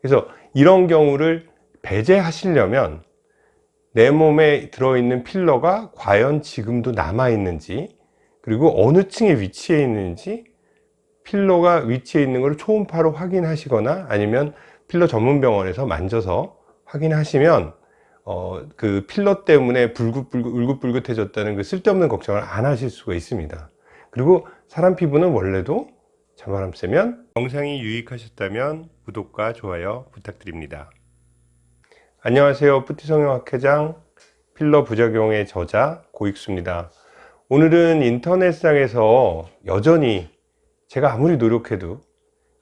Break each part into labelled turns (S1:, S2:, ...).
S1: 그래서 이런 경우를 배제하시려면 내 몸에 들어있는 필러가 과연 지금도 남아있는지 그리고 어느 층에 위치해 있는지 필러가 위치해 있는 것을 초음파로 확인하시거나 아니면 필러 전문 병원에서 만져서 확인하시면 어, 그 필러 때문에 불긋불긋 울긋불긋해졌다는 그 쓸데없는 걱정을 안 하실 수가 있습니다. 그리고 사람 피부는 원래도 찬바람 쐬면 영상이 유익하셨다면 구독과 좋아요 부탁드립니다. 안녕하세요. 뿌티성형학회장 필러 부작용의 저자 고익수입니다. 오늘은 인터넷상에서 여전히 제가 아무리 노력해도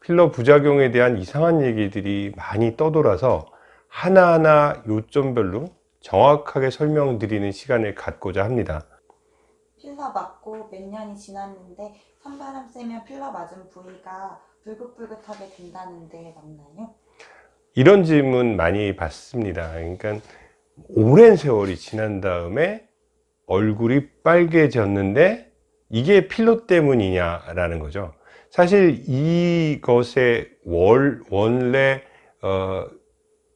S1: 필러 부작용에 대한 이상한 얘기들이 많이 떠돌아서 하나하나 요점별로 정확하게 설명드리는 시간을 갖고자 합니다.
S2: 필러 맞고 몇 년이 지났는데 찬바람 쐬면 필러 맞은 부위가 불긋불긋하게 된다는데 맞나요?
S1: 이런 질문 많이 받습니다 그러니까 오랜 세월이 지난 다음에 얼굴이 빨개졌는데 이게 필러 때문이냐 라는 거죠 사실 이것의 월, 원래 어,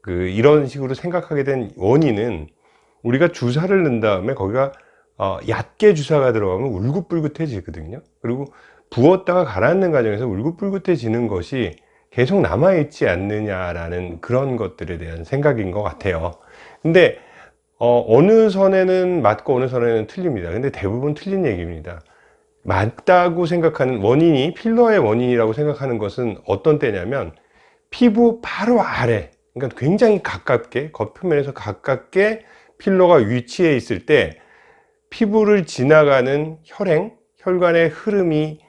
S1: 그 이런 식으로 생각하게 된 원인은 우리가 주사를 넣은 다음에 거기가 어, 얕게 주사가 들어가면 울긋불긋해지거든요. 그리고 부었다가 가라앉는 과정에서 울긋불긋해지는 것이 계속 남아있지 않느냐라는 그런 것들에 대한 생각인 것 같아요. 근데 어, 느 선에는 맞고 어느 선에는 틀립니다. 근데 대부분 틀린 얘기입니다. 맞다고 생각하는 원인이 필러의 원인이라고 생각하는 것은 어떤 때냐면 피부 바로 아래 그러니까 굉장히 가깝게 겉표면에서 가깝게 필러가 위치해 있을 때 피부를 지나가는 혈행 혈관의 흐름이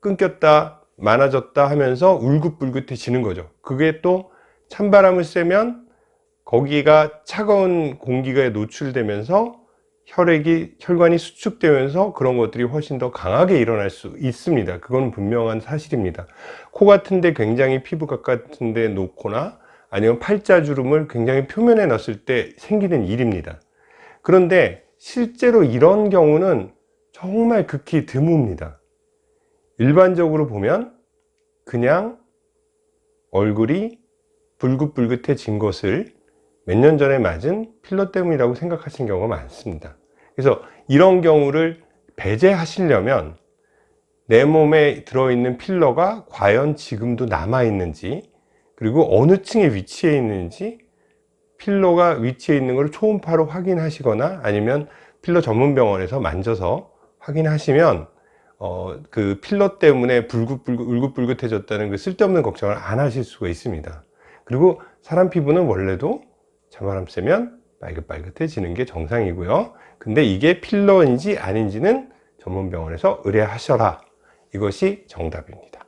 S1: 끊겼다 많아졌다 하면서 울긋불긋해지는 거죠. 그게 또 찬바람을 쐬면 거기가 차가운 공기가 노출되면서 혈액이 혈관이 수축되면서 그런 것들이 훨씬 더 강하게 일어날 수 있습니다. 그건 분명한 사실입니다. 코 같은데 굉장히 피부 가까운데 놓거나 아니면 팔자주름을 굉장히 표면에 넣었을 때 생기는 일입니다. 그런데 실제로 이런 경우는 정말 극히 드뭅니다. 일반적으로 보면 그냥 얼굴이 불긋불긋해진 것을 몇 년 전에 맞은 필러 때문이라고 생각하시는 경우가 많습니다. 그래서 이런 경우를 배제하시려면 내 몸에 들어있는 필러가 과연 지금도 남아 있는지 그리고 어느 층에 위치해 있는지 필러가 위치해 있는 것을 초음파로 확인하시거나 아니면 필러 전문 병원에서 만져서 확인하시면 어, 그 필러 때문에 불긋불긋 울긋불긋해졌다는 그 쓸데없는 걱정을 안 하실 수가 있습니다. 그리고 사람 피부는 원래도 찬바람 쐬면 빨긋빨긋해지는 게 정상이고요. 근데 이게 필러인지 아닌지는 전문병원에서 의뢰하셔라. 이것이 정답입니다